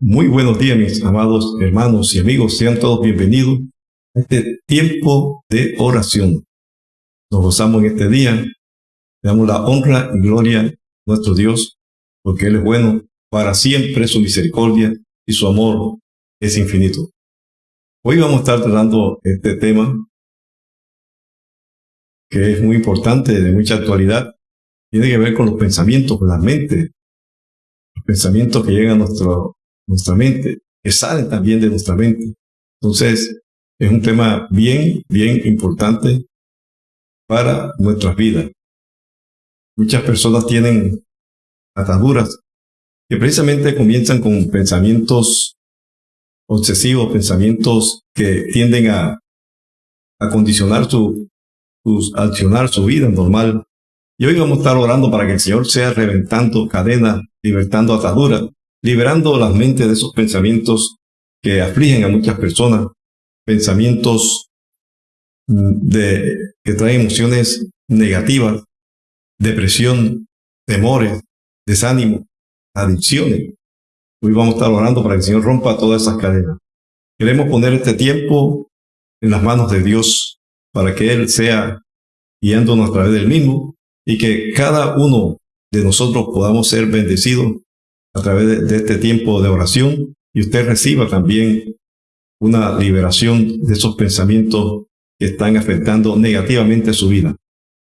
Muy buenos días, mis amados hermanos y amigos. Sean todos bienvenidos este tiempo de oración. Nos gozamos en este día. Le damos la honra y gloria a nuestro Dios, porque Él es bueno. Para siempre su misericordia y su amor es infinito. Hoy vamos a estar tratando este tema que es muy importante, de mucha actualidad. Tiene que ver con los pensamientos, con la mente. Los pensamientos que llegan a nuestro nuestra mente, que salen también de nuestra mente. Entonces, es un tema bien, bien importante para nuestras vidas. Muchas personas tienen ataduras que precisamente comienzan con pensamientos obsesivos, pensamientos que tienden a, a condicionar su, su vida normal. Y hoy vamos a estar orando para que el Señor sea reventando cadenas, libertando ataduras liberando las mentes de esos pensamientos que afligen a muchas personas, pensamientos mm, que traen emociones negativas, depresión, temores, desánimo, adicciones. Hoy vamos a estar orando para que el Señor rompa todas esas cadenas. Queremos poner este tiempo en las manos de Dios para que Él sea guiándonos a través del mismo y que cada uno de nosotros podamos ser bendecidos a través de, este tiempo de oración y usted reciba también una liberación de esos pensamientos que están afectando negativamente su vida.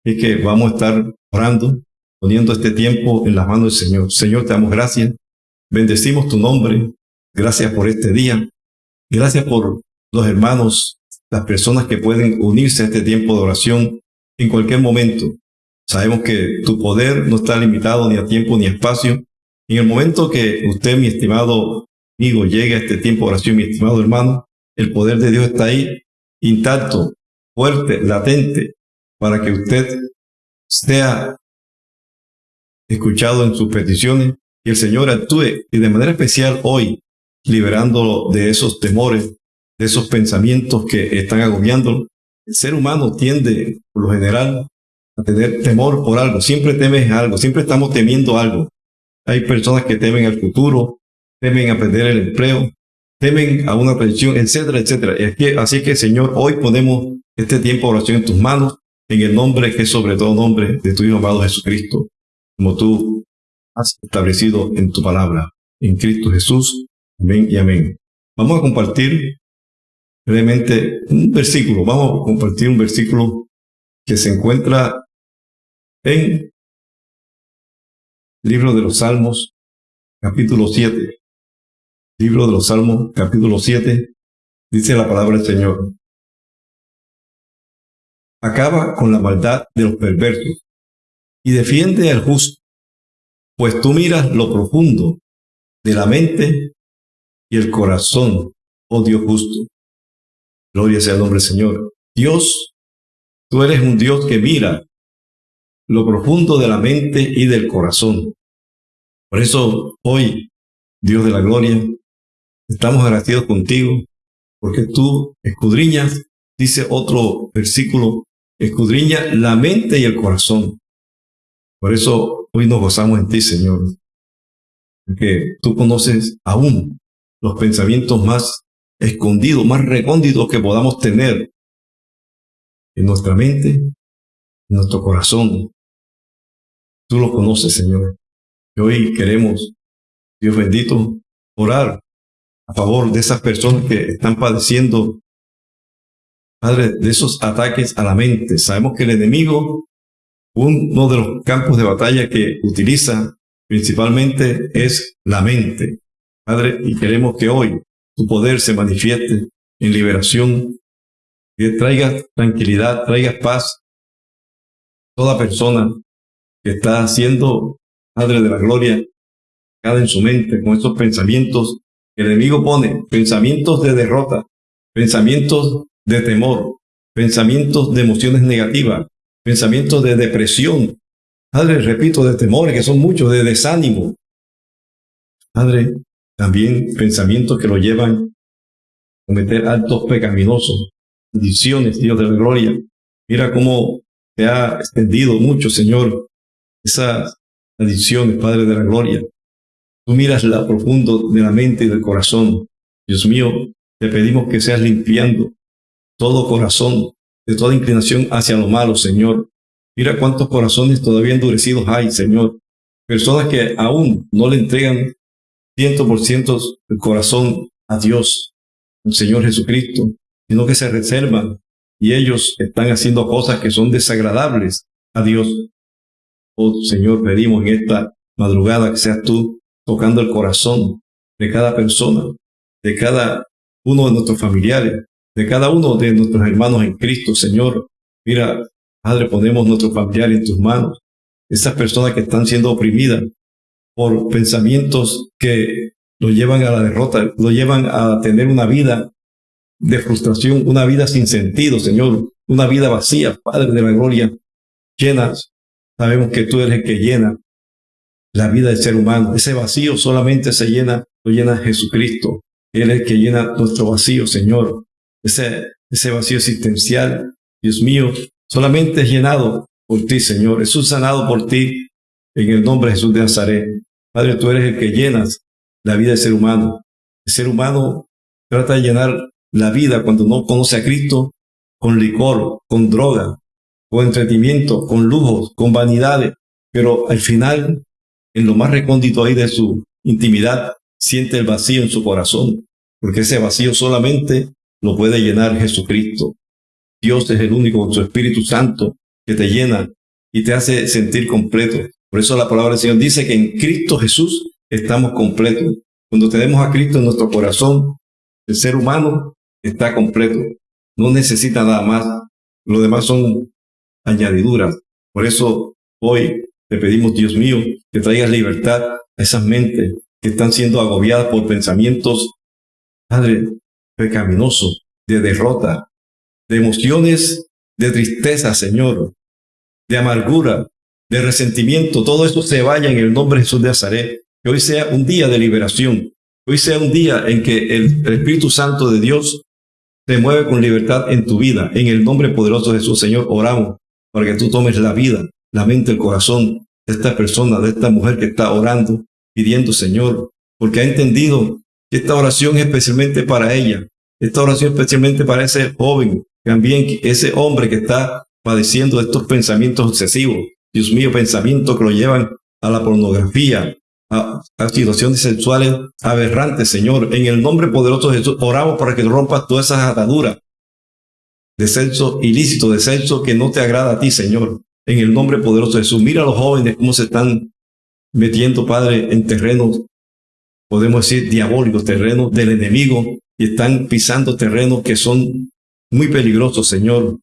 Es que vamos a estar orando, poniendo este tiempo en las manos del Señor. Señor, te damos gracias. Bendecimos tu nombre. Gracias por este día. Gracias por los hermanos, las personas que pueden unirse a este tiempo de oración en cualquier momento. Sabemos que tu poder no está limitado ni a tiempo ni a espacio, en el momento que usted, mi estimado amigo, llegue a este tiempo de oración, mi estimado hermano, el poder de Dios está ahí, intacto, fuerte, latente, para que usted sea escuchado en sus peticiones y el Señor actúe y de manera especial hoy, liberándolo de esos temores, de esos pensamientos que están agobiándolo. El ser humano tiende, por lo general, a tener temor por algo. Siempre temes algo, siempre estamos temiendo algo. Hay personas que temen al futuro, temen a perder el empleo, temen a una pensión, etcétera, etcétera. Así que, Señor, hoy ponemos este tiempo de oración en tus manos, en el nombre que es sobre todo nombre de tu Hijo amado Jesucristo, como tú has establecido en tu palabra, en Cristo Jesús. Amén y amén. Vamos a compartir brevemente un versículo. Vamos a compartir un versículo que se encuentra en Libro de los Salmos, capítulo 7. Libro de los Salmos, capítulo 7, dice la palabra del Señor. Acaba con la maldad de los perversos y defiende al justo, pues tú miras lo profundo de la mente y el corazón, oh Dios justo. Gloria sea el nombre del Señor. Dios, tú eres un Dios que mira lo profundo de la mente y del corazón. Por eso hoy, Dios de la gloria, estamos agradecidos contigo, porque tú escudriñas, dice otro versículo, escudriña la mente y el corazón. Por eso hoy nos gozamos en ti, Señor, porque tú conoces aún los pensamientos más escondidos, más recónditos que podamos tener en nuestra mente, en nuestro corazón. Tú lo conoces, Señor. Y hoy queremos, Dios bendito, orar a favor de esas personas que están padeciendo, Padre, de esos ataques a la mente. Sabemos que el enemigo, uno de los campos de batalla que utiliza principalmente es la mente. Padre, y queremos que hoy tu poder se manifieste en liberación, que traiga tranquilidad, traiga paz. Toda persona que está haciendo, Padre de la Gloria, cada en su mente con estos pensamientos el enemigo pone, pensamientos de derrota, pensamientos de temor, pensamientos de emociones negativas, pensamientos de depresión, Padre, repito, de temores, que son muchos, de desánimo. Padre, también pensamientos que lo llevan a cometer actos pecaminosos, adicciones, Dios de la gloria. Mira cómo te ha extendido mucho, Señor, esas adicciones, Padre de la gloria. Tú miras la profundo de la mente y del corazón. Dios mío, te pedimos que seas limpiando todo corazón de toda inclinación hacia lo malo, Señor. Mira cuántos corazones todavía endurecidos hay, Señor. Personas que aún no le entregan ciento por ciento el corazón a Dios, Señor Jesucristo, sino que se reservan y ellos están haciendo cosas que son desagradables a Dios. Oh Señor, pedimos en esta madrugada que seas tú tocando el corazón de cada persona, de cada uno de nuestros familiares, de cada uno de nuestros hermanos en Cristo, Señor. Mira, Padre, ponemos nuestros familiares en tus manos. Esas personas que están siendo oprimidas por pensamientos que lo llevan a la derrota, lo llevan a tener una vida de frustración, una vida sin sentido, Señor, una vida vacía, Padre de la gloria, llenas. Sabemos que tú eres el que llena la vida del ser humano. Ese vacío solamente se llena, lo llena Jesucristo. Él es el que llena nuestro vacío, Señor ese, ese vacío existencial, Dios mío, solamente es llenado por ti, Señor. Es sanado por ti en el nombre de Jesús de Nazaret. Padre, tú eres el que llenas la vida del ser humano. El ser humano trata de llenar la vida cuando no conoce a Cristo con licor, con droga, con entretenimiento, con lujos, con vanidades. Pero al final, en lo más recóndito ahí de su intimidad, siente el vacío en su corazón, porque ese vacío solamente lo puede llenar Jesucristo. Dios es el único con su Espíritu Santo que te llena y te hace sentir completo. Por eso la palabra del Señor dice que en Cristo Jesús estamos completos. Cuando tenemos a Cristo en nuestro corazón, el ser humano está completo. No necesita nada más. Lo demás son añadiduras. Por eso hoy te pedimos, Dios mío, que traigas libertad a esas mentes que están siendo agobiadas por pensamientos, Padre, pecaminoso, de derrota, de emociones de tristeza, Señor, de amargura, de resentimiento, todo esto se vaya en el nombre de Jesús de Nazaret. Que hoy sea un día de liberación, hoy sea un día en que el, Espíritu Santo de Dios te mueve con libertad en tu vida. En el nombre poderoso de Jesús, Señor, oramos para que tú tomes la vida, la mente, el corazón de esta persona, de esta mujer que está orando, pidiendo, Señor, porque ha entendido esta oración es especialmente para ella. Esta oración especialmente para ese joven, también ese hombre que está padeciendo de estos pensamientos obsesivos. Dios mío, pensamientos que lo llevan a la pornografía, a, situaciones sexuales aberrantes, Señor. En el nombre poderoso de Jesús, oramos para que rompas todas esas ataduras de sexo ilícito, de sexo que no te agrada a ti, Señor. En el nombre poderoso de Jesús. Mira a los jóvenes cómo se están metiendo, Padre, en terrenos podemos decir, diabólicos, terrenos del enemigo, y están pisando terrenos que son muy peligrosos, Señor,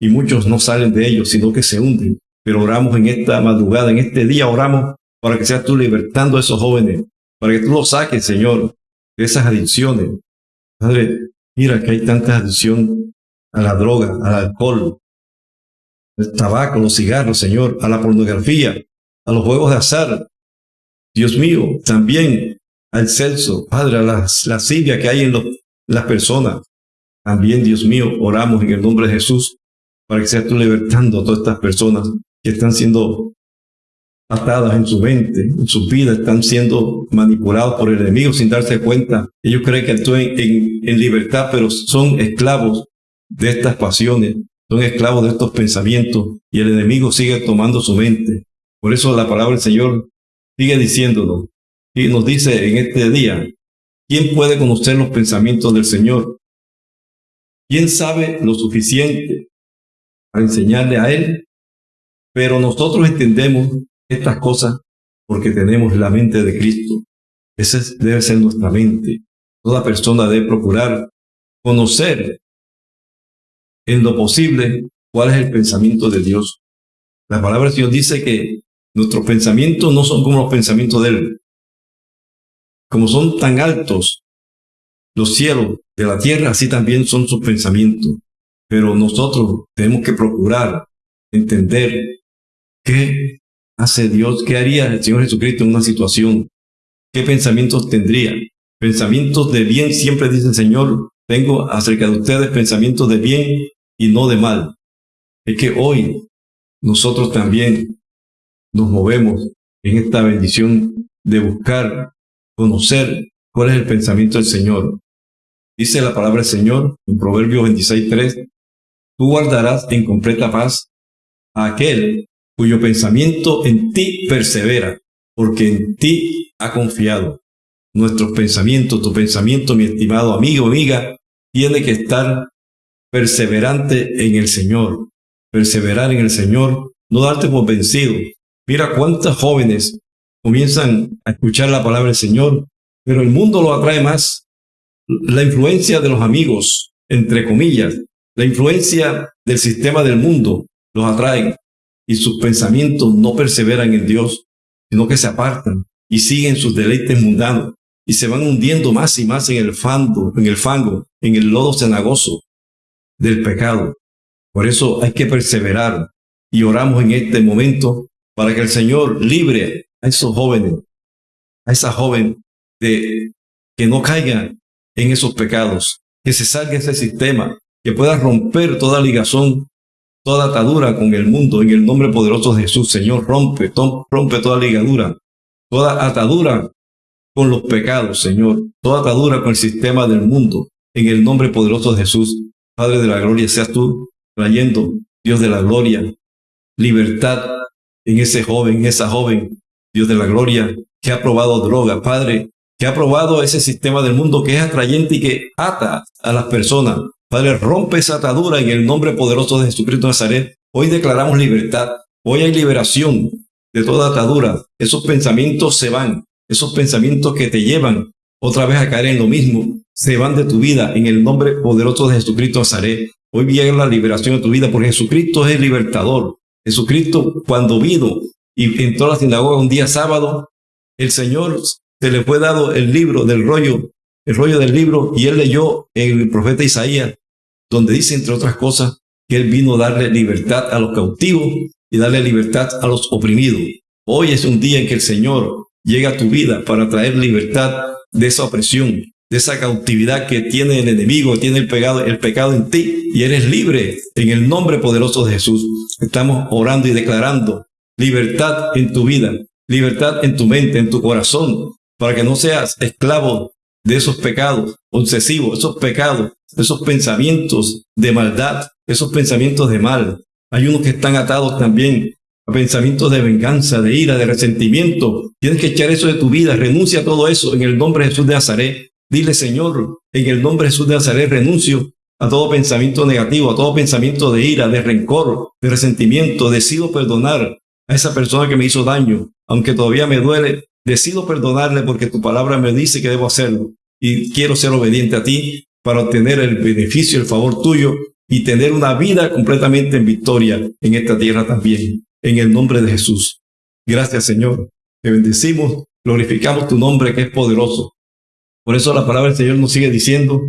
y muchos no salen de ellos, sino que se hunden. Pero oramos en esta madrugada, en este día, oramos para que seas tú libertando a esos jóvenes, para que tú los saques, Señor, de esas adicciones. Padre, mira que hay tanta adicción a la droga, al alcohol, tabaco, los cigarros, Señor, a la pornografía, a los juegos de azar. Dios mío, también al celso, Padre, a la lascivia que hay en las personas. También, Dios mío, oramos en el nombre de Jesús para que seas tú libertando a todas estas personas que están siendo atadas en su mente, en su vida, están siendo manipulados por el enemigo sin darse cuenta. Ellos creen que actúan en, en libertad, pero son esclavos de estas pasiones, son esclavos de estos pensamientos y el enemigo sigue tomando su mente. Por eso la palabra del Señor sigue diciéndonos, y nos dice en este día, ¿quién puede conocer los pensamientos del Señor? ¿Quién sabe lo suficiente para enseñarle a Él? Pero nosotros entendemos estas cosas porque tenemos la mente de Cristo. Esa debe ser nuestra mente. Toda persona debe procurar conocer en lo posible cuál es el pensamiento de Dios. La palabra de Dios dice que nuestros pensamientos no son como los pensamientos de Él. Como son tan altos los cielos de la tierra, así también son sus pensamientos. Pero nosotros tenemos que procurar entender qué hace Dios, qué haría el Señor Jesucristo en una situación, qué pensamientos tendría. Pensamientos de bien, siempre dice el Señor, tengo acerca de ustedes pensamientos de bien y no de mal. Es que hoy nosotros también nos movemos en esta bendición de buscar, conocer cuál es el pensamiento del Señor. Dice la palabra del Señor en Proverbios 26.3, tú guardarás en completa paz a aquel cuyo pensamiento en ti persevera, porque en ti ha confiado. Nuestros pensamientos, tu pensamiento, mi estimado amigo, amiga, tiene que estar perseverante en el Señor. Perseverar en el Señor, no darte por vencido. Mira cuántas jóvenes comienzan a escuchar la palabra del Señor, pero el mundo lo atrae más. La influencia de los amigos, entre comillas, la influencia del sistema del mundo los atrae y sus pensamientos no perseveran en Dios, sino que se apartan y siguen sus deleites mundanos y se van hundiendo más y más en el fango, en el lodo cenagoso del pecado. Por eso hay que perseverar y oramos en este momento para que el Señor libre a esos jóvenes, a esa joven de que no caiga en esos pecados, que se salga ese sistema, que pueda romper toda ligazón, toda atadura con el mundo en el nombre poderoso de Jesús. Señor, rompe, rompe toda ligadura, toda atadura con los pecados, Señor, toda atadura con el sistema del mundo, en el nombre poderoso de Jesús. Padre de la gloria, seas tú trayendo, Dios de la gloria, libertad en ese joven, en esa joven, Dios de la gloria, que ha probado droga, Padre, que ha probado ese sistema del mundo que es atrayente y que ata a las personas. Padre, rompe esa atadura en el nombre poderoso de Jesucristo de Nazaret. Hoy declaramos libertad. Hoy hay liberación de toda atadura. Esos pensamientos se van. Esos pensamientos que te llevan otra vez a caer en lo mismo, se van de tu vida en el nombre poderoso de Jesucristo Nazaret. Hoy viene la liberación de tu vida porque Jesucristo es el libertador. Jesucristo cuando vino y entró a la sinagoga un día sábado, el Señor se le fue dado el libro del rollo, el rollo del libro, y él leyó en el profeta Isaías, donde dice, entre otras cosas, que él vino a darle libertad a los cautivos y darle libertad a los oprimidos. Hoy es un día en que el Señor llega a tu vida para traer libertad de esa opresión, de esa cautividad que tiene el enemigo, tiene el pecado, el pecado en ti y eres libre en el nombre poderoso de Jesús. Estamos orando y declarando libertad en tu vida, libertad en tu mente, en tu corazón, para que no seas esclavo de esos pecados obsesivos, esos pecados, esos pensamientos de maldad, esos pensamientos de mal. Hay unos que están atados también pensamientos de venganza, de ira, de resentimiento. Tienes que echar eso de tu vida, renuncia a todo eso en el nombre de Jesús de Nazaret. Dile, Señor, en el nombre de Jesús de Nazaret renuncio a todo pensamiento negativo, a todo pensamiento de ira, de rencor, de resentimiento. Decido perdonar a esa persona que me hizo daño, aunque todavía me duele. Decido perdonarle porque tu palabra me dice que debo hacerlo y quiero ser obediente a ti para obtener el beneficio, el favor tuyo y tener una vida completamente en victoria en esta tierra también en el nombre de Jesús. Gracias, Señor. Te bendecimos, glorificamos tu nombre que es poderoso. Por eso la palabra del Señor nos sigue diciendo,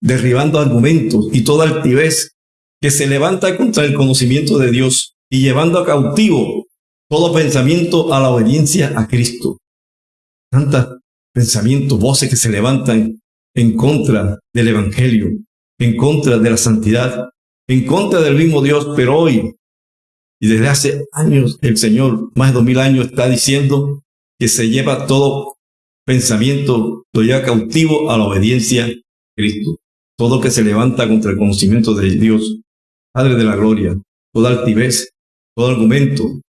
derribando argumentos y toda altivez que se levanta contra el conocimiento de Dios y llevando a cautivo todo pensamiento a la obediencia a Cristo. Tantos pensamientos, voces que se levantan en contra del Evangelio, en contra de la santidad, en contra del mismo Dios, pero hoy y desde hace años el Señor, más de dos mil años, está diciendo que se lleva todo pensamiento, lo cautivo a la obediencia a Cristo. Todo que se levanta contra el conocimiento de Dios, Padre de la Gloria, toda altivez, todo argumento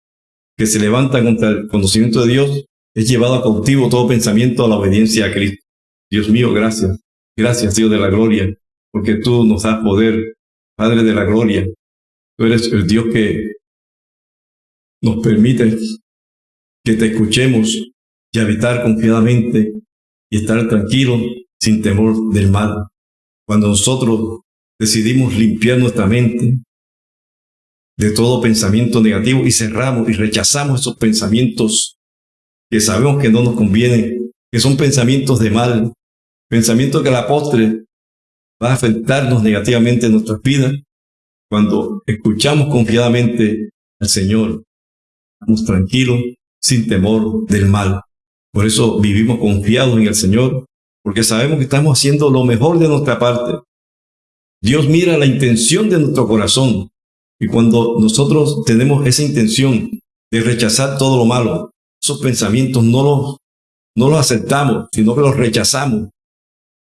que se levanta contra el conocimiento de Dios, es llevado cautivo todo pensamiento a la obediencia a Cristo. Dios mío, gracias. Gracias, Dios de la Gloria, porque tú nos das poder, Padre de la Gloria. Tú eres el Dios que nos permite que te escuchemos y habitar confiadamente y estar tranquilos sin temor del mal. Cuando nosotros decidimos limpiar nuestra mente de todo pensamiento negativo y cerramos y rechazamos esos pensamientos que sabemos que no nos convienen, que son pensamientos de mal, pensamientos que a la postre va a afectarnos negativamente en nuestras vidas, cuando escuchamos confiadamente al Señor, estamos tranquilos, sin temor del mal. Por eso vivimos confiados en el Señor, porque sabemos que estamos haciendo lo mejor de nuestra parte. Dios mira la intención de nuestro corazón. Y cuando nosotros tenemos esa intención de rechazar todo lo malo, esos pensamientos no los, no los aceptamos, sino que los rechazamos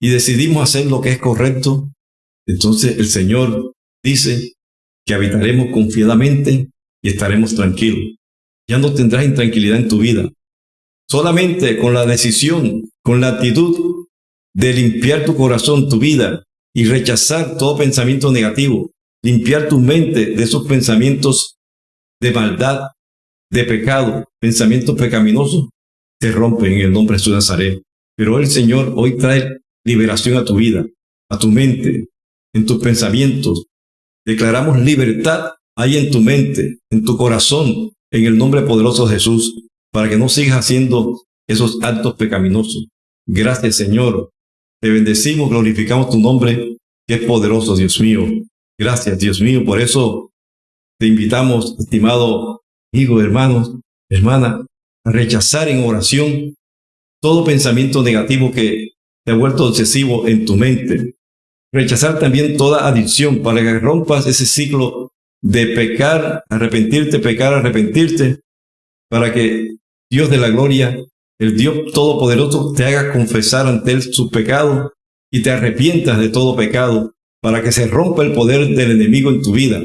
y decidimos hacer lo que es correcto, entonces el Señor dice que habitaremos confiadamente y estaremos tranquilos. Ya no tendrás intranquilidad en tu vida. Solamente con la decisión, con la actitud de limpiar tu corazón, tu vida y rechazar todo pensamiento negativo, limpiar tu mente de esos pensamientos de maldad, de pecado, pensamientos pecaminosos, te rompen en el nombre de Jesús Nazaret. Pero el Señor hoy trae liberación a tu vida, a tu mente, en tus pensamientos. Declaramos libertad ahí en tu mente, en tu corazón, en el nombre poderoso de Jesús, para que no sigas haciendo esos actos pecaminosos. Gracias, Señor. Te bendecimos, glorificamos tu nombre, que es poderoso, Dios mío. Gracias, Dios mío. Por eso te invitamos, estimado amigo, hermanos, hermana, a rechazar en oración todo pensamiento negativo que te ha vuelto excesivo en tu mente. Rechazar también toda adicción para que rompas ese ciclo de pecar, arrepentirte, pecar, arrepentirte, para que Dios de la gloria, el Dios Todopoderoso, te haga confesar ante Él su pecado y te arrepientas de todo pecado, para que se rompa el poder del enemigo en tu vida,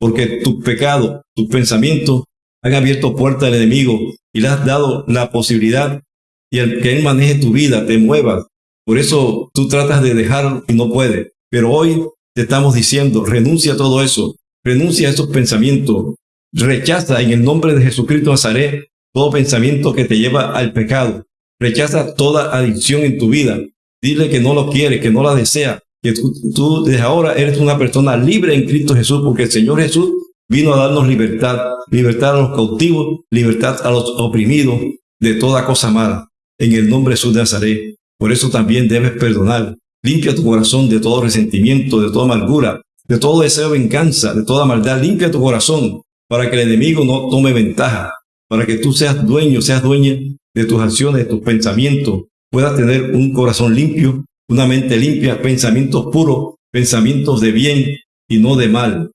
porque tu pecado, tus pensamientos han abierto puerta al enemigo y le has dado la posibilidad y el que Él maneje tu vida, te mueva, por eso tú tratas de dejarlo y no puedes. Pero hoy te estamos diciendo, renuncia a todo eso, renuncia a esos pensamientos, rechaza en el nombre de Jesucristo Nazaret todo pensamiento que te lleva al pecado, rechaza toda adicción en tu vida, dile que no lo quieres, que no la desea, que tú, tú desde ahora eres una persona libre en Cristo Jesús, porque el Señor Jesús vino a darnos libertad, libertad a los cautivos, libertad a los oprimidos de toda cosa mala, en el nombre de Jesús de Nazaret. Por eso también debes perdonar. Limpia tu corazón de todo resentimiento, de toda amargura, de todo deseo de venganza, de toda maldad. Limpia tu corazón para que el enemigo no tome ventaja, para que tú seas dueño, seas dueña de tus acciones, de tus pensamientos, puedas tener un corazón limpio, una mente limpia, pensamientos puros, pensamientos de bien y no de mal.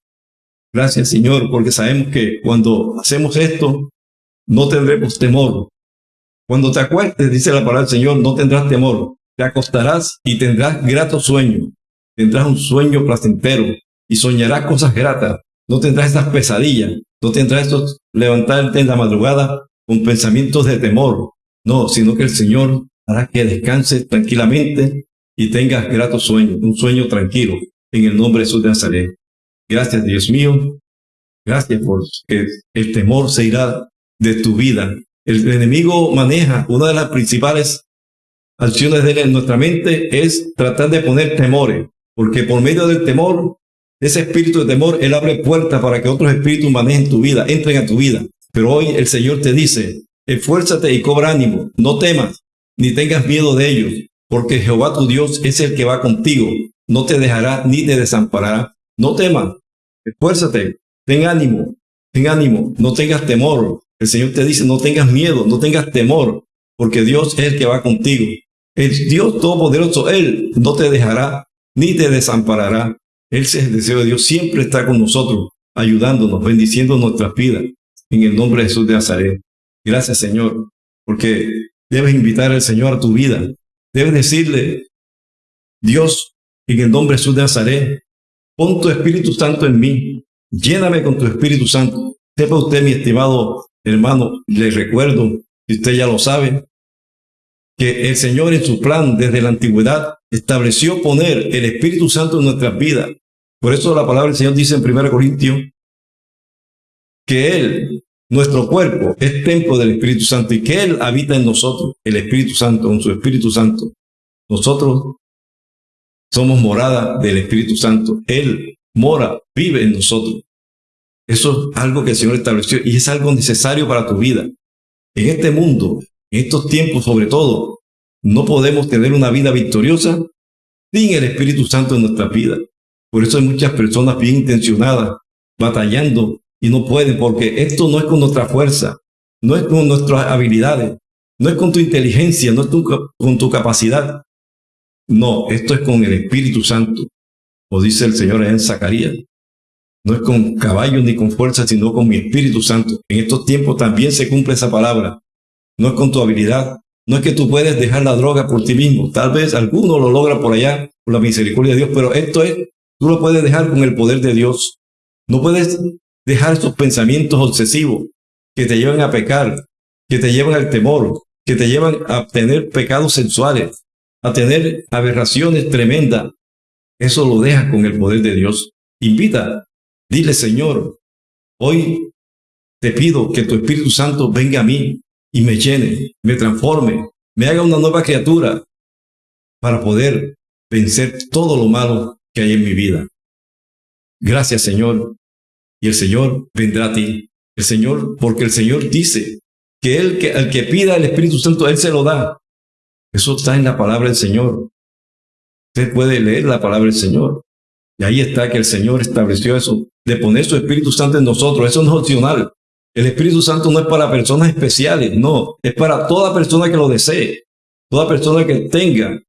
Gracias Señor, porque sabemos que cuando hacemos esto, no tendremos temor, cuando te acuestes, dice la palabra del Señor, no tendrás temor. Te acostarás y tendrás grato sueño. Tendrás un sueño placentero y soñarás cosas gratas. No tendrás esas pesadillas. No tendrás estos levantarte en la madrugada con pensamientos de temor. No, sino que el Señor hará que descanses tranquilamente y tengas grato sueño, un sueño tranquilo, en el nombre de Jesús de Nazaret. Gracias, Dios mío. Gracias por que el temor se irá de tu vida el enemigo maneja una de las principales acciones de él en nuestra mente es tratar de poner temores, porque por medio del temor, ese espíritu de temor, él abre puertas para que otros espíritus manejen tu vida, entren a tu vida. Pero hoy el Señor te dice, esfuérzate y cobra ánimo, no temas, ni tengas miedo de ellos, porque Jehová tu Dios es el que va contigo, no te dejará ni te desamparará. No temas, esfuérzate, ten ánimo, ten ánimo, no tengas temor, el Señor te dice, no tengas miedo, no tengas temor, porque Dios es el que va contigo. El Dios Todopoderoso, Él no te dejará ni te desamparará. Él es el deseo de Dios, siempre está con nosotros, ayudándonos, bendiciendo nuestras vidas. En el nombre de Jesús de Nazaret. Gracias, Señor, porque debes invitar al Señor a tu vida. Debes decirle, Dios, en el nombre de Jesús de Nazaret, pon tu Espíritu Santo en mí. Lléname con tu Espíritu Santo. Sepa usted, mi estimado Hermano, le recuerdo, si usted ya lo sabe, que el Señor en su plan desde la antigüedad estableció poner el Espíritu Santo en nuestras vidas. Por eso la palabra del Señor dice en 1 Corintios que Él, nuestro cuerpo, es templo del Espíritu Santo y que Él habita en nosotros, el Espíritu Santo, con su Espíritu Santo. Nosotros somos morada del Espíritu Santo. Él mora, vive en nosotros. Eso es algo que el Señor estableció y es algo necesario para tu vida. En este mundo, en estos tiempos sobre todo, no podemos tener una vida victoriosa sin el Espíritu Santo en nuestra vida. Por eso hay muchas personas bien intencionadas batallando y no pueden porque esto no es con nuestra fuerza, no es con nuestras habilidades, no es con tu inteligencia, no es con tu capacidad. No, esto es con el Espíritu Santo, o dice el Señor en Zacarías. No es con caballos ni con fuerza, sino con mi Espíritu Santo. En estos tiempos también se cumple esa palabra. No es con tu habilidad, no es que tú puedes dejar la droga por ti mismo. Tal vez alguno lo logra por allá, por la misericordia de Dios, pero esto es, tú lo puedes dejar con el poder de Dios. No puedes dejar esos pensamientos obsesivos que te llevan a pecar, que te llevan al temor, que te llevan a tener pecados sexuales, a tener aberraciones tremendas. Eso lo dejas con el poder de Dios. Invita, dile Señor, hoy te pido que tu Espíritu Santo venga a mí y me llene, me transforme, me haga una nueva criatura para poder vencer todo lo malo que hay en mi vida. Gracias Señor. Y el Señor vendrá a ti. El Señor, porque el Señor dice que el que, pida el Espíritu Santo, Él se lo da. Eso está en la palabra del Señor. Usted puede leer la palabra del Señor. Y ahí está que el Señor estableció eso, de poner su Espíritu Santo en nosotros. Eso no es opcional. El Espíritu Santo no es para personas especiales, no, es para toda persona que lo desee, toda persona que tenga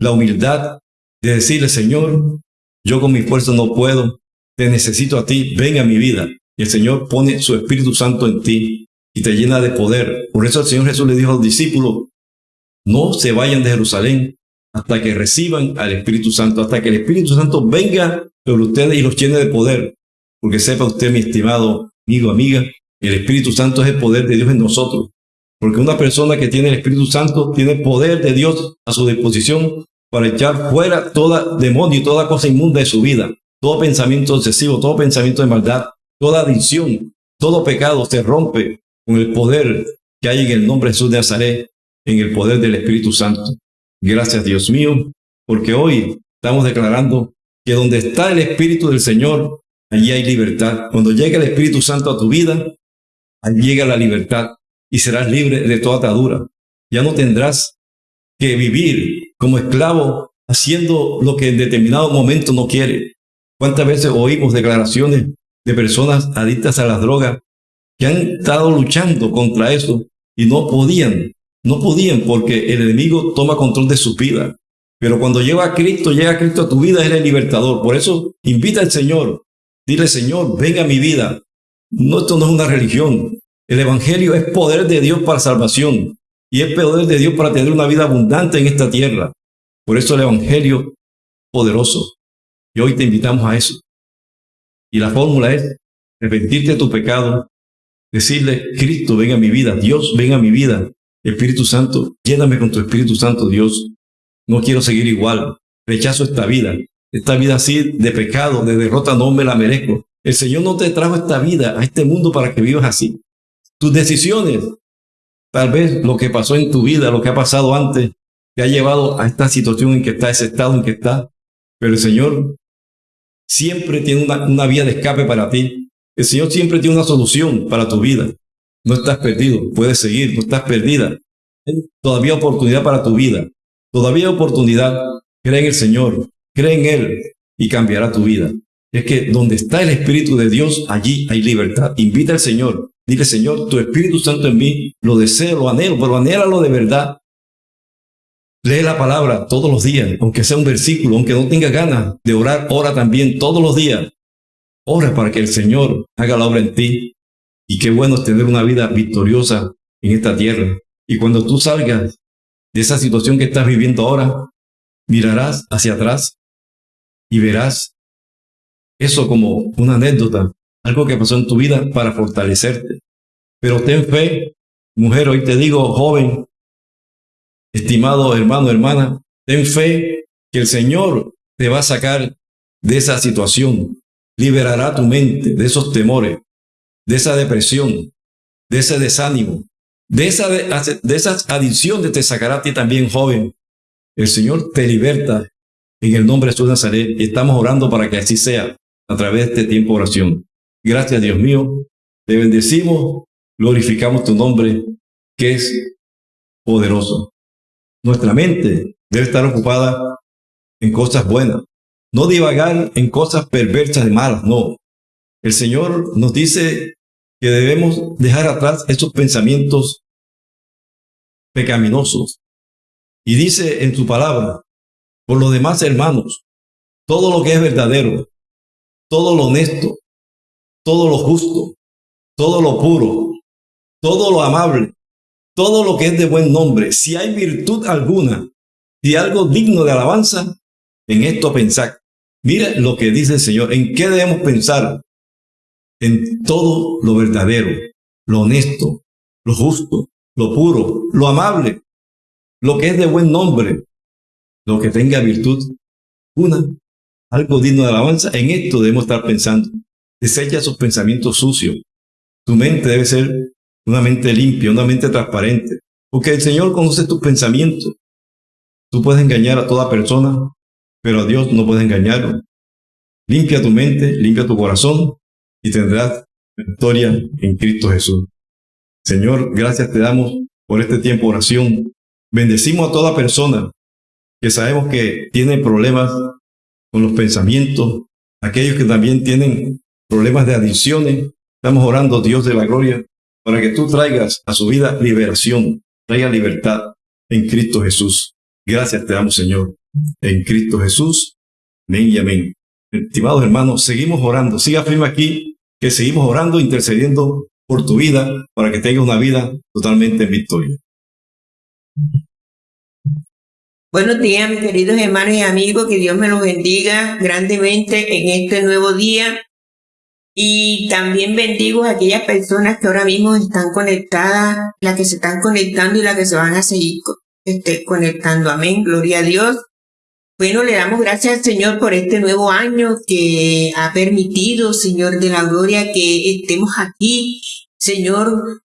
la humildad de decirle, Señor, yo con mi fuerza no puedo, te necesito a ti, ven a mi vida. Y el Señor pone su Espíritu Santo en ti y te llena de poder. Por eso el Señor Jesús le dijo a los discípulos, no se vayan de Jerusalén hasta que reciban al Espíritu Santo, hasta que el Espíritu Santo venga sobre ustedes y los llene de poder. Porque sepa usted, mi estimado amigo, amiga, el Espíritu Santo es el poder de Dios en nosotros. Porque una persona que tiene el Espíritu Santo tiene poder de Dios a su disposición para echar fuera toda demonio y toda cosa inmunda de su vida. Todo pensamiento excesivo, todo pensamiento de maldad, toda adicción, todo pecado se rompe con el poder que hay en el nombre de Jesús de Nazaret, en el poder del Espíritu Santo. Gracias Dios mío, porque hoy estamos declarando que donde está el Espíritu del Señor, allí hay libertad. Cuando llega el Espíritu Santo a tu vida, allí llega la libertad y serás libre de toda atadura. Ya no tendrás que vivir como esclavo haciendo lo que en determinado momento no quiere. ¿Cuántas veces oímos declaraciones de personas adictas a las drogas que han estado luchando contra eso y no podían, no podían porque el enemigo toma control de su vida. Pero cuando llega a Cristo, llega a Cristo a tu vida, es el libertador. Por eso invita al Señor Dile, Señor, venga a mi vida. No, esto no es una religión. El Evangelio es poder de Dios para salvación y es poder de Dios para tener una vida abundante en esta tierra. Por eso el Evangelio poderoso. Y hoy te invitamos a eso. Y la fórmula es arrepentirte de tu pecado, decirle, Cristo, venga a mi vida, Dios, venga a mi vida, Espíritu Santo, lléname con tu Espíritu Santo, Dios. No quiero seguir igual, rechazo esta vida, esta vida así de pecado, de derrota, no me la merezco. El Señor no te trajo esta vida, a este mundo para que vivas así. Tus decisiones, tal vez lo que pasó en tu vida, lo que ha pasado antes, te ha llevado a esta situación en que está, ese estado en que está. Pero el Señor siempre tiene una, una vía de escape para ti. El Señor siempre tiene una solución para tu vida. No estás perdido, puedes seguir, no estás perdida. Todavía oportunidad para tu vida. Todavía oportunidad. Cree en el Señor. Cree en Él y cambiará tu vida. Es que donde está el Espíritu de Dios, allí hay libertad. Invita al Señor. Dile, Señor, tu Espíritu Santo en mí, lo deseo, lo anhelo, pero anhélalo de verdad. Lee la palabra todos los días, aunque sea un versículo, aunque no tenga ganas de orar, ora también todos los días. Ora para que el Señor haga la obra en ti. Y qué bueno es tener una vida victoriosa en esta tierra. Y cuando tú salgas de esa situación que estás viviendo ahora, mirarás hacia atrás y verás eso como una anécdota, algo que pasó en tu vida para fortalecerte. Pero ten fe, mujer, hoy te digo, joven, estimado hermano, hermana, ten fe que el Señor te va a sacar de esa situación, liberará tu mente de esos temores, de esa depresión, de ese desánimo, de, esa, de esas adicciones te sacará a ti también, joven. El Señor te liberta en el nombre de Jesús de Nazaret estamos orando para que así sea a través de este tiempo de oración. Gracias, Dios mío. Te bendecimos, glorificamos tu nombre, que es poderoso. Nuestra mente debe estar ocupada en cosas buenas, no divagar en cosas perversas y malas, no. El Señor nos dice que debemos dejar atrás esos pensamientos pecaminosos. Y dice en su palabra, por lo demás, hermanos, todo lo que es verdadero, todo lo honesto, todo lo justo, todo lo puro, todo lo amable, todo lo que es de buen nombre, si hay virtud alguna, si algo digno de alabanza, en esto pensad. Mira lo que dice el Señor, en qué debemos pensar, en todo lo verdadero, lo honesto, lo justo, lo puro, lo amable, lo que es de buen nombre, lo que tenga virtud, una, algo digno de alabanza, en esto debemos estar pensando. Desecha esos pensamientos sucios. Tu mente debe ser una mente limpia, una mente transparente, porque el Señor conoce tus pensamientos. Tú puedes engañar a toda persona, pero a Dios no puedes engañarlo. Limpia tu mente, limpia tu corazón y tendrás victoria en Cristo Jesús. Señor, gracias te damos por este tiempo de oración. Bendecimos a toda persona que sabemos que tiene problemas con los pensamientos, aquellos que también tienen problemas de adicciones. Estamos orando, Dios de la gloria, para que tú traigas a su vida liberación, traiga libertad en Cristo Jesús. Gracias te damos, Señor, en Cristo Jesús. Amén y amén. Estimados hermanos, seguimos orando. Siga firme aquí, que seguimos orando, intercediendo por tu vida, para que tengas una vida totalmente en victoria. Buenos días, mis queridos hermanos y amigos, que Dios me los bendiga grandemente en este nuevo día. Y también bendigo a aquellas personas que ahora mismo están conectadas, las que se están conectando y las que se van a seguir este, conectando. Amén, gloria a Dios. Bueno, le damos gracias al Señor por este nuevo año que ha permitido, Señor de la gloria, que estemos aquí, Señor,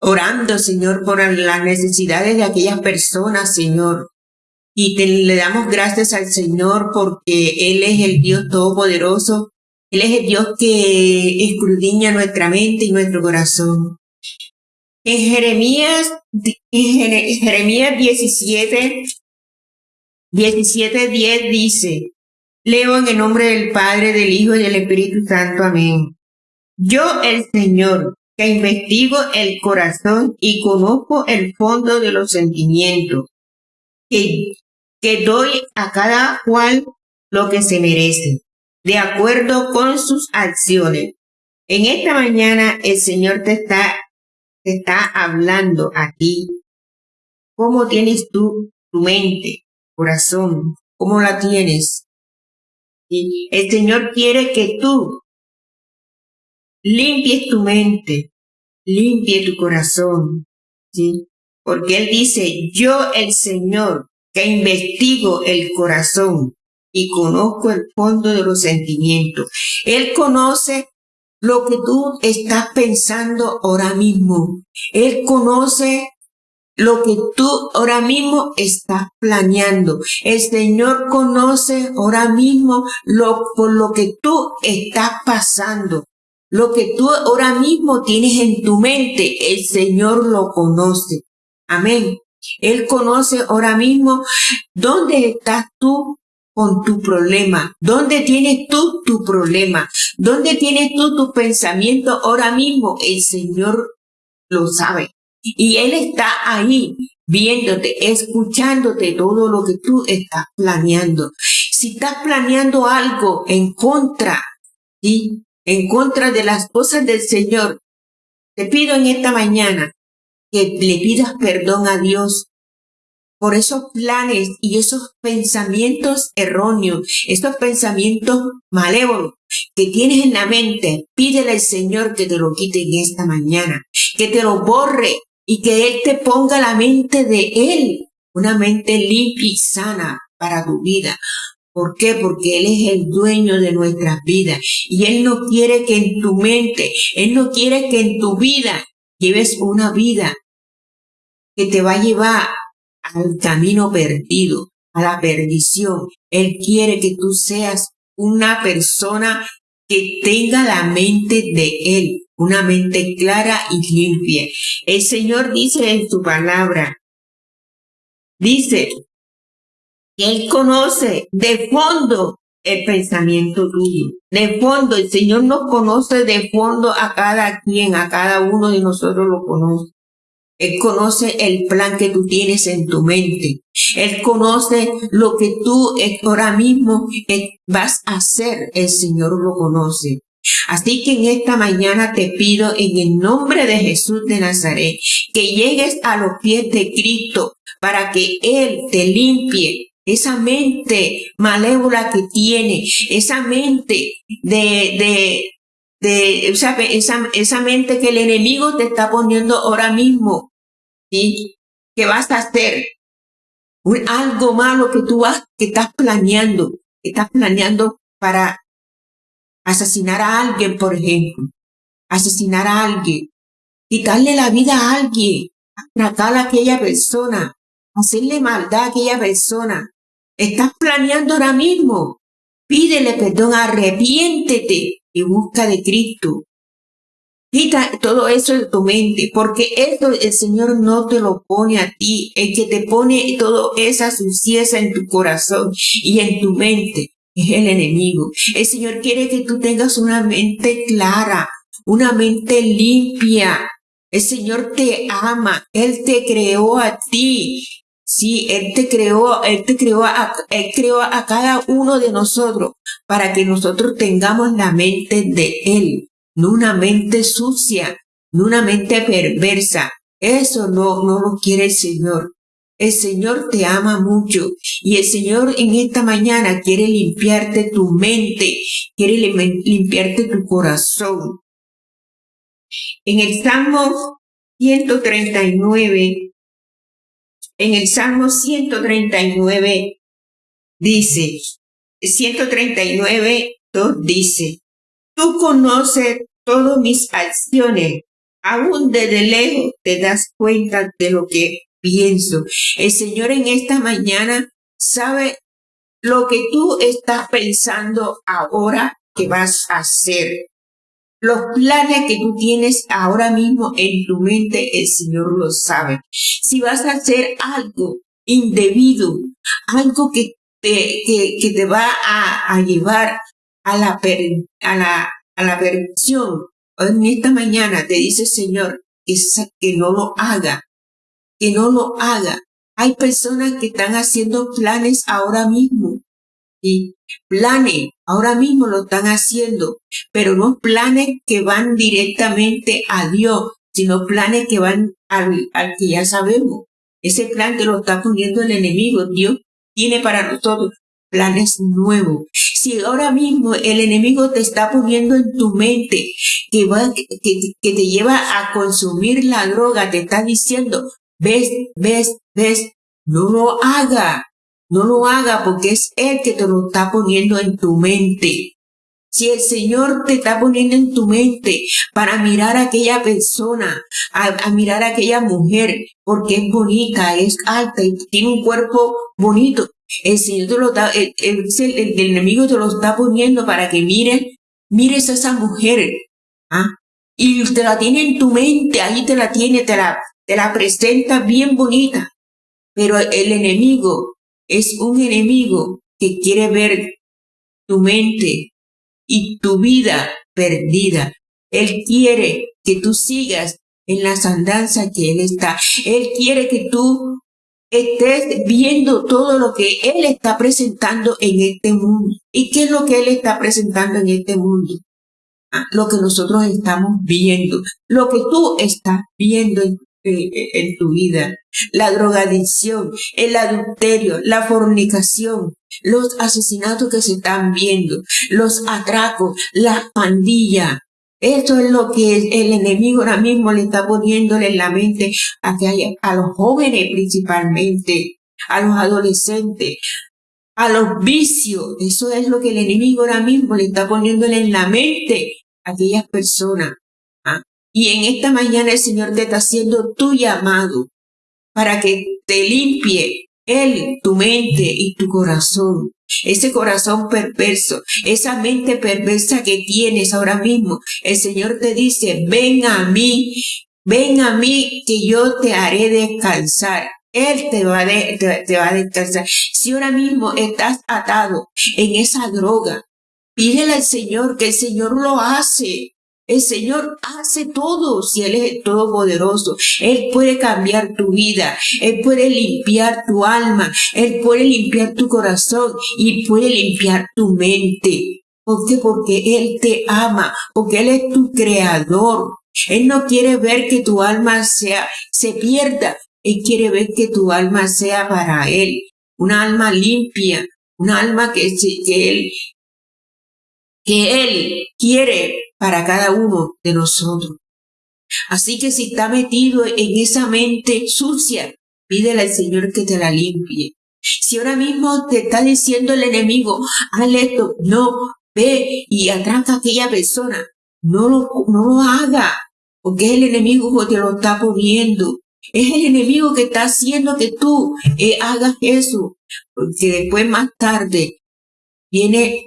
orando, Señor, por las necesidades de aquellas personas, Señor. Y le damos gracias al Señor porque Él es el Dios Todopoderoso. Él es el Dios que escudriña nuestra mente y nuestro corazón. En Jeremías, en Jeremías 17, 17.10 dice, leo en el nombre del Padre, del Hijo y del Espíritu Santo. Amén. Yo, el Señor, que investigo el corazón y conozco el fondo de los sentimientos, que, doy a cada cual lo que se merece, de acuerdo con sus acciones. En esta mañana el Señor te está, te está hablando a ti. ¿Cómo tienes tú tu mente? corazón, ¿cómo la tienes? Y el Señor quiere que tú limpies tu mente, limpie tu corazón, ¿sí? Porque Él dice, yo el Señor, que investigo el corazón y conozco el fondo de los sentimientos. Él conoce lo que tú estás pensando ahora mismo. Él conoce lo que tú ahora mismo estás planeando. El Señor conoce ahora mismo lo, por lo que tú estás pasando. Lo que tú ahora mismo tienes en tu mente, el Señor lo conoce. Amén. Él conoce ahora mismo dónde estás tú con tu problema, dónde tienes tú tu problema, dónde tienes tú tu pensamiento ahora mismo. El Señor lo sabe. Y Él está ahí viéndote, escuchándote todo lo que tú estás planeando. Si estás planeando algo en contra, ¿sí? en contra de las cosas del Señor, te pido en esta mañana que le pidas perdón a Dios por esos planes y esos pensamientos erróneos, esos pensamientos malévolos que tienes en la mente. Pídele al Señor que te lo quite en esta mañana, que te lo borre y que Él te ponga la mente de Él, una mente limpia y sana para tu vida. ¿Por qué? Porque Él es el dueño de nuestras vidas y Él no quiere que en tu mente, Él no quiere que en tu vida lleves una vida que te va a llevar al camino perdido, a la perdición. Él quiere que tú seas una persona que tenga la mente de Él, una mente clara y limpia. El Señor dice en su palabra, dice Él conoce de fondo el pensamiento tuyo. De fondo, el Señor nos conoce de fondo a cada quien, a cada uno de nosotros lo conoce. Él conoce el plan que tú tienes en tu mente. Él conoce lo que tú ahora mismo eh, vas a hacer. El Señor lo conoce. Así que en esta mañana te pido en el nombre de Jesús de Nazaret que llegues a los pies de Cristo para que Él te limpie esa mente malévola que tiene, esa mente de, de, de esa, esa, esa mente que el enemigo te está poniendo ahora mismo ¿sí? ¿Qué vas a hacer? algo malo que tú vas, que estás planeando, que estás planeando para asesinar a alguien, por ejemplo, asesinar a alguien, quitarle la vida a alguien, tratar a aquella persona, hacerle maldad a aquella persona. Estás planeando ahora mismo. Pídele perdón, arrepiéntete y busca de Cristo. Quita todo eso de tu mente, porque eso el Señor no te lo pone a ti. El que te pone toda esa suciedad en tu corazón y en tu mente es el enemigo. El Señor quiere que tú tengas una mente clara, una mente limpia. El Señor te ama, Él te creó a ti. Sí, Él te creó, Él te creó a, Él creó a cada uno de nosotros para que nosotros tengamos la mente de Él no una mente sucia, no una mente perversa. Eso no, no lo quiere el Señor. El Señor te ama mucho y el Señor en esta mañana quiere limpiarte tu mente, quiere limpiarte tu corazón. En el Salmo 139, en el Salmo 139 dice, 139, 2 dice, Tú conoces todas mis acciones. Aún desde lejos te das cuenta de lo que pienso. El Señor en esta mañana sabe lo que tú estás pensando ahora que vas a hacer. Los planes que tú tienes ahora mismo en tu mente, el Señor lo sabe. Si vas a hacer algo indebido, algo que te, que, te va a, a llevar a la, a la, a la perdición. En esta mañana te dice Señor que, no lo haga, que no lo haga. Hay personas que están haciendo planes ahora mismo. Y planes, ahora mismo lo están haciendo, pero no planes que van directamente a Dios, sino planes que van al, al que ya sabemos. Ese plan que lo está poniendo el enemigo, Dios tiene para nosotros planes nuevos. Si ahora mismo el enemigo te está poniendo en tu mente que, va, que, que te lleva a consumir la droga, te está diciendo, ves, ves, ves, no lo haga, no lo haga porque es Él que te lo está poniendo en tu mente. Si el Señor te está poniendo en tu mente para mirar a aquella persona, a, mirar a aquella mujer, porque es bonita, es alta y tiene un cuerpo bonito, el Señor te lo está, el, enemigo te lo está poniendo para que mires, mires a esa mujer, ¿ah? Y te la tiene en tu mente, ahí te la tiene, te la, te la presenta bien bonita. Pero el enemigo es un enemigo que quiere ver tu mente y tu vida perdida. Él quiere que tú sigas en las andanzas que Él está. Él quiere que tú estés viendo todo lo que Él está presentando en este mundo. ¿Y qué es lo que Él está presentando en este mundo? Ah, lo que nosotros estamos viendo, lo que tú estás viendo en, en tu vida. La drogadicción, el adulterio, la fornicación, los asesinatos que se están viendo, los atracos, las pandillas, esto es lo que el enemigo ahora mismo le está poniéndole en la mente a, a los jóvenes principalmente, a los adolescentes, a los vicios. Eso es lo que el enemigo ahora mismo le está poniéndole en la mente a aquellas personas. ¿ah? Y en esta mañana el Señor te está haciendo tu llamado para que te limpie Él, tu mente y tu corazón ese corazón perverso, esa mente perversa que tienes ahora mismo. El Señor te dice, ven a mí, ven a mí que yo te haré descansar. Él te va, a descansar. Si ahora mismo estás atado en esa droga, pídele al Señor que el Señor lo hace. El Señor hace todo si Él es Todopoderoso. Él puede cambiar tu vida, Él puede limpiar tu alma, Él puede limpiar tu corazón y puede limpiar tu mente. ¿Por qué? Porque Él te ama, porque Él es tu creador. Él no quiere ver que tu alma sea, se pierda. Él quiere ver que tu alma sea para Él. Una alma limpia, una alma que, que Él, que Él quiere para cada uno de nosotros. Así que si está metido en esa mente sucia, pídele al Señor que te la limpie. Si ahora mismo te está diciendo el enemigo, hazle esto, no, ve y atraca a aquella persona, no lo, no lo haga, porque es el enemigo que te lo está poniendo. Es el enemigo que está haciendo que tú eh, hagas eso, porque después más tarde viene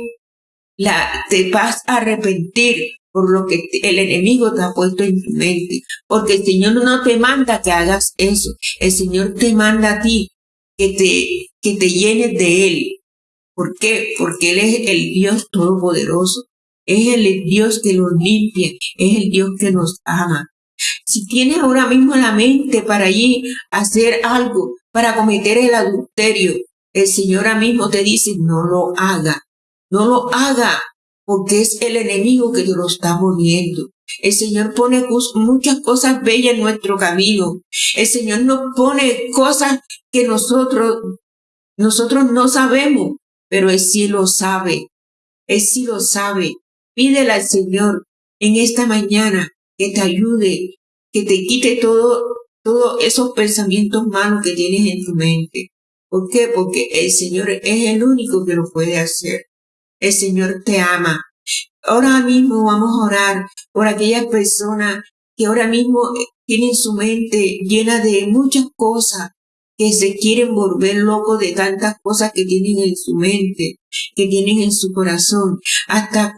la, te vas a arrepentir por lo que el enemigo te ha puesto en tu mente. Porque el Señor no te manda que hagas eso. El Señor te manda a ti que te, que te llenes de Él. ¿Por qué? Porque Él es el Dios todopoderoso. Es el Dios que nos limpia. Es el Dios que nos ama. Si tienes ahora mismo la mente para allí hacer algo, para cometer el adulterio, el Señor ahora mismo te dice, no lo haga. No lo haga porque es el enemigo que te lo está poniendo. El Señor pone muchas cosas bellas en nuestro camino. El Señor nos pone cosas que nosotros, nosotros no sabemos, pero Él sí lo sabe. Él sí lo sabe. Pídele al Señor en esta mañana que te ayude, que te quite todo, todos esos pensamientos malos que tienes en tu mente. ¿Por qué? Porque el Señor es el único que lo puede hacer. El Señor te ama. Ahora mismo vamos a orar por aquellas personas que ahora mismo tienen su mente llena de muchas cosas, que se quieren volver locos de tantas cosas que tienen en su mente, que tienen en su corazón, hasta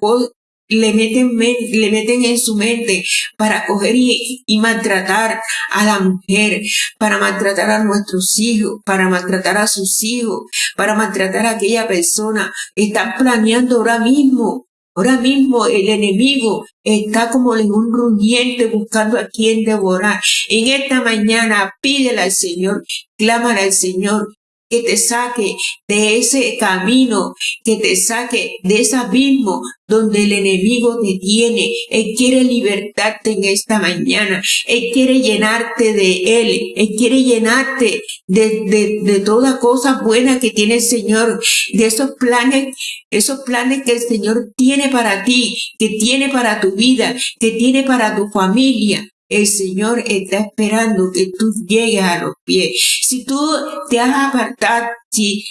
le meten, le meten en su mente para coger y, y, maltratar a la mujer, para maltratar a nuestros hijos, para maltratar a sus hijos, para maltratar a aquella persona. Están planeando ahora mismo Ahora mismo el enemigo está como en un rugiente buscando a quien devorar. En esta mañana pídele al Señor, clámale al Señor que te saque de ese camino, que te saque de ese abismo donde el enemigo te tiene. Él quiere libertarte en esta mañana. Él quiere llenarte de Él. Él quiere llenarte de, de, de toda cosa buena que tiene el Señor, de esos planes, esos planes que el Señor tiene para ti, que tiene para tu vida, que tiene para tu familia. El Señor está esperando que tú llegues a los pies. Si tú te has apartado, si,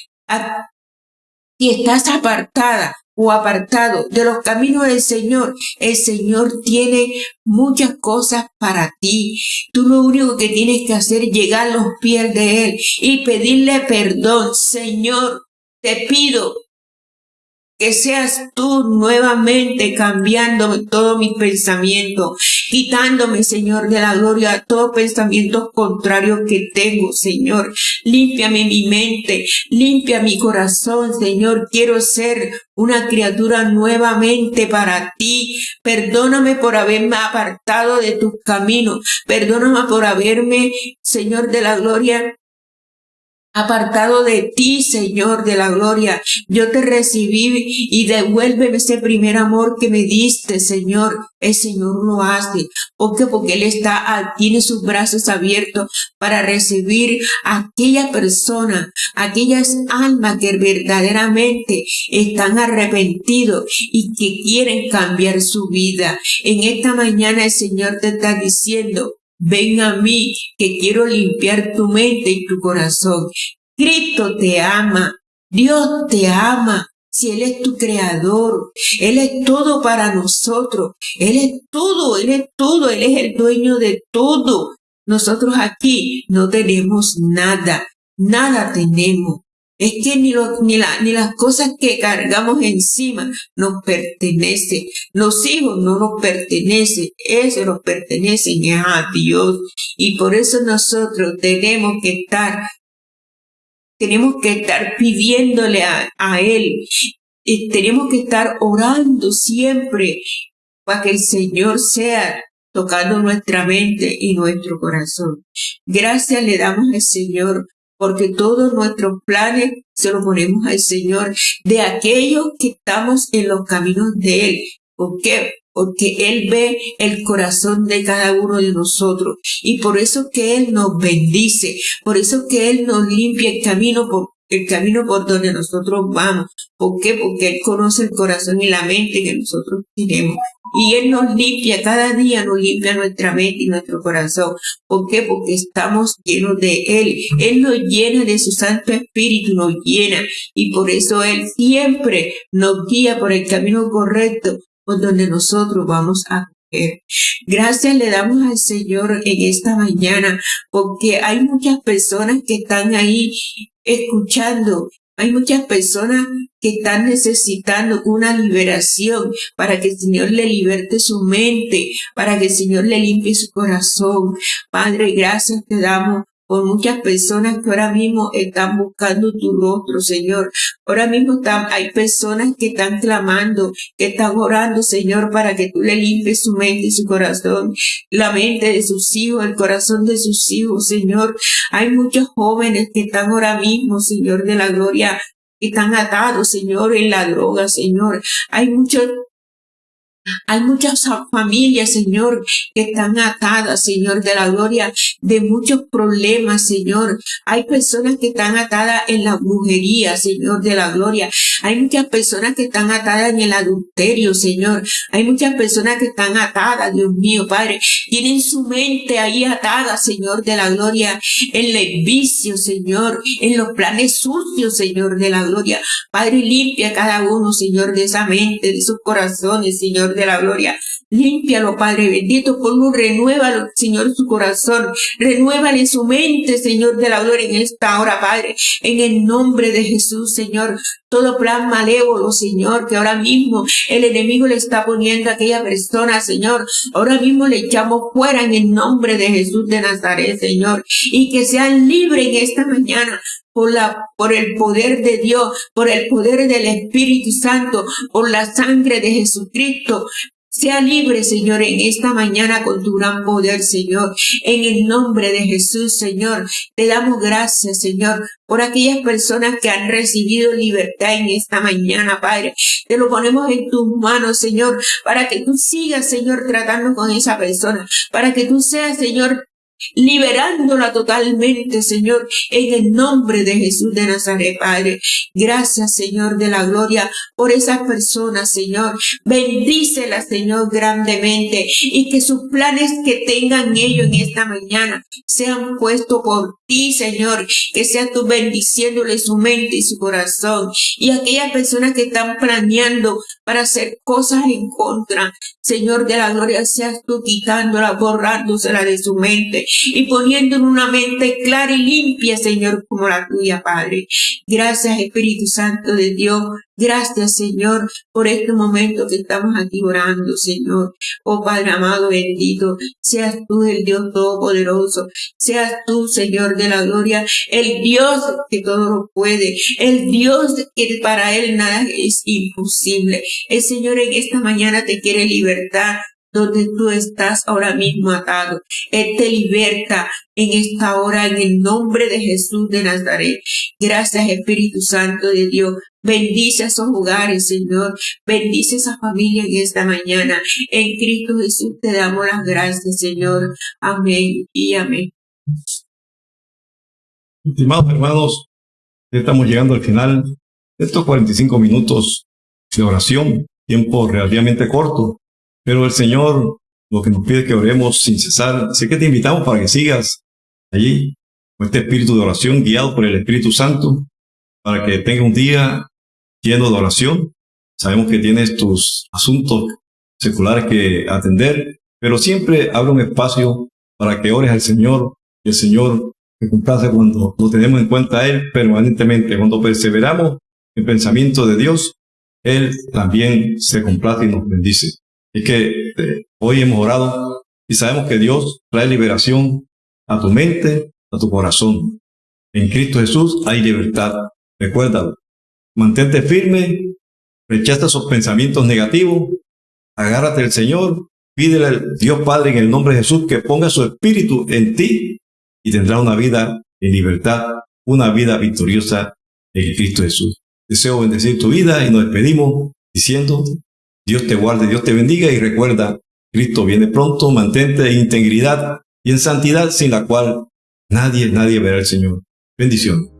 estás apartada o apartado de los caminos del Señor, el Señor tiene muchas cosas para ti. Tú lo único que tienes que hacer es llegar a los pies de Él y pedirle perdón. Señor, te pido que seas tú nuevamente cambiándome todo mi pensamiento, quitándome, Señor, de la gloria todo pensamiento contrario que tengo, Señor. Límpiame mi mente, limpia mi corazón, Señor. Quiero ser una criatura nuevamente para ti. Perdóname por haberme apartado de tus caminos. Perdóname por haberme, Señor de la gloria, apartado de ti, Señor de la gloria. Yo te recibí y devuélveme ese primer amor que me diste, Señor. El Señor lo hace. ¿Por qué? Porque Él está, tiene sus brazos abiertos para recibir a aquella persona, aquellas almas que verdaderamente están arrepentidos y que quieren cambiar su vida. En esta mañana el Señor te está diciendo, Ven a mí, que quiero limpiar tu mente y tu corazón. Cristo te ama, Dios te ama. Si Él es tu creador, Él es todo para nosotros, Él es todo, Él es todo, Él es el dueño de todo. Nosotros aquí no tenemos nada, nada tenemos. Es que ni, ni, ni las cosas que cargamos encima nos pertenecen. Los hijos no nos pertenecen. Eso nos pertenecen a Dios. Y por eso nosotros tenemos que estar, tenemos que estar pidiéndole a, a Él. Y tenemos que estar orando siempre para que el Señor sea tocando nuestra mente y nuestro corazón. Gracias le damos al Señor porque todos nuestros planes se los ponemos al Señor de aquellos que estamos en los caminos de Él. ¿Por qué? Porque Él ve el corazón de cada uno de nosotros y por eso que Él nos bendice, por eso que Él nos limpia el camino el camino por donde nosotros vamos. ¿Por qué? Porque Él conoce el corazón y la mente que nosotros tenemos. Y Él nos limpia, cada día nos limpia nuestra mente y nuestro corazón. ¿Por qué? Porque estamos llenos de Él. Él nos llena de su Santo Espíritu, nos llena. Y por eso Él siempre nos guía por el camino correcto, por donde nosotros vamos a. Gracias le damos al Señor en esta mañana, porque hay muchas personas que están ahí escuchando hay muchas personas que están necesitando una liberación para que el Señor le liberte su mente, para que el Señor le limpie su corazón. Padre, gracias te damos por muchas personas que ahora mismo están buscando tu rostro, Señor. Ahora mismo hay personas que están clamando, que están orando, Señor, para que tú le limpies su mente y su corazón, la mente de sus hijos, el corazón de sus hijos, Señor. Hay muchos jóvenes que están ahora mismo, Señor de la gloria, que están atados, Señor, en la droga, Señor. Hay muchos hay muchas familias, Señor, que están atadas, Señor, de la gloria, de muchos problemas, Señor. Hay personas que están atadas en la brujería, Señor, de la gloria. Hay muchas personas que están atadas en el adulterio, Señor. Hay muchas personas que están atadas, Dios mío, Padre. Tienen su mente ahí atada, Señor, de la gloria, en el vicio, Señor, en los planes sucios, Señor, de la gloria. Padre, limpia cada uno, Señor, de esa mente, de sus corazones, Señor, de la gloria. Límpialo, Padre bendito, un renuévalo, Señor, su corazón. Renuévale su mente, Señor, de la gloria en esta hora, Padre. En el nombre de Jesús, Señor. Todo plan malévolo, Señor, que ahora mismo el enemigo le está poniendo a aquella persona, Señor. Ahora mismo le echamos fuera en el nombre de Jesús de Nazaret, Señor. Y que sean libres en esta mañana por, la, por el poder de Dios, por el poder del Espíritu Santo, por la sangre de Jesucristo, sea libre, Señor, en esta mañana con tu gran poder, Señor. En el nombre de Jesús, Señor, te damos gracias, Señor, por aquellas personas que han recibido libertad en esta mañana, Padre. Te lo ponemos en tus manos, Señor, para que tú sigas, Señor, tratando con esa persona, para que tú seas, Señor, liberándola totalmente, Señor, en el nombre de Jesús de Nazaret, Padre. Gracias, Señor de la gloria, por esas personas, Señor. Bendícela, Señor, grandemente y que sus planes que tengan ellos en esta mañana sean puestos por ti, Señor, que sea tú bendiciéndole su mente y su corazón. Y aquellas personas que están planeando para hacer cosas en contra, Señor de la gloria, seas tú quitándola, borrándosela de su mente y poniendo en una mente clara y limpia, Señor, como la tuya, Padre. Gracias, Espíritu Santo de Dios. Gracias, Señor, por este momento que estamos aquí orando, Señor. Oh Padre amado, bendito, seas tú el Dios Todopoderoso, seas tú, Señor de la gloria, el Dios que todo lo puede, el Dios que para Él nada es imposible. El Señor en esta mañana te quiere libertar donde tú estás ahora mismo atado. Él te liberta en esta hora en el nombre de Jesús de Nazaret. Gracias Espíritu Santo de Dios. Bendice a esos hogares, Señor. Bendice a esa familia en esta mañana. En Cristo Jesús te damos las gracias, Señor. Amén y amén. Estimados hermanos, estamos llegando al final de estos 45 minutos de oración, tiempo relativamente corto, pero el Señor lo que nos pide que oremos sin cesar. Así que te invitamos para que sigas allí con este espíritu de oración guiado por el Espíritu Santo, para que tenga un día lleno de oración. Sabemos que tienes tus asuntos seculares que atender, pero siempre abre un espacio para que ores al Señor y el Señor se complace cuando lo tenemos en cuenta a Él permanentemente. Cuando perseveramos en pensamiento de Dios, Él también se complace y nos bendice. Es que eh, hoy hemos orado y sabemos que Dios trae liberación a tu mente, a tu corazón. En Cristo Jesús hay libertad. Recuérdalo. Mantente firme, rechaza esos pensamientos negativos, agárrate al Señor, pídele al Dios Padre en el nombre de Jesús que ponga su espíritu en ti y tendrá una vida en libertad, una vida victoriosa en Cristo Jesús. Deseo bendecir tu vida y nos despedimos diciendo, Dios te guarde, Dios te bendiga y recuerda, Cristo viene pronto, mantente en integridad y en santidad sin la cual nadie, nadie verá al Señor. Bendición.